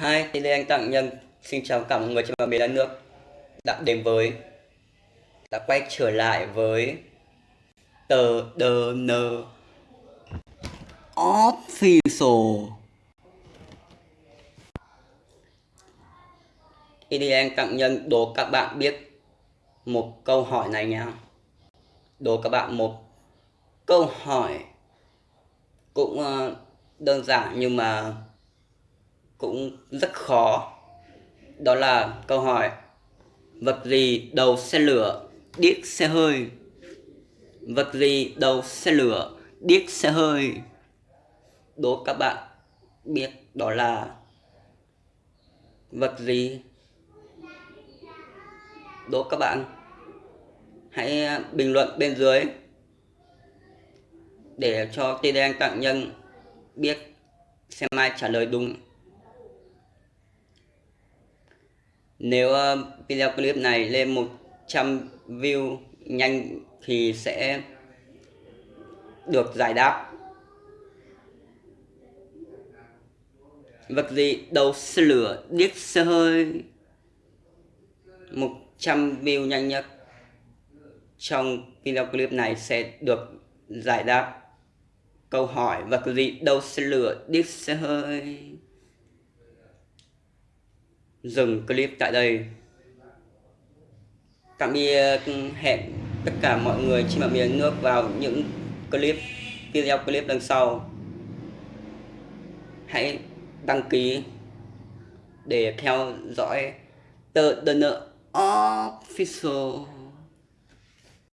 Hi, thì đây anh Tặng Nhân. Xin chào cả mọi người trên mọi miền đất nước. Đã đến với đã quay trở lại với tờ đờ nờ official. Thì đây anh Tặng Nhân đố các bạn biết một câu hỏi này nha. Đố các bạn một câu hỏi cũng ờ, đơn giản nhưng mà cũng rất khó. Đó là câu hỏi, vật gì đầu xe lửa điếc xe hơi? Vật gì đầu xe lửa điếc xe hơi? Đố các bạn biết đó là vật gì? Đố các bạn. Hãy à, bình luận bên dưới để cho tên đen tặng nhân biết xem ai trả lời đúng. Nếu uh, video clip này lên 100 view nhanh thì sẽ được giải đáp. Vật gì đầu xe lửa điếc xe hơi? 100 view nhanh nhất trong video clip này sẽ được giải đáp. Câu hỏi vật gì đầu xe lửa điếc xe hơi? Dừng clip tại đây. Tạm biệt ừ, hẹn tất cả mọi người trên mọi miền nước vào những clip, video clip lần sau. Hãy đăng ký để theo dõi tờ The Official.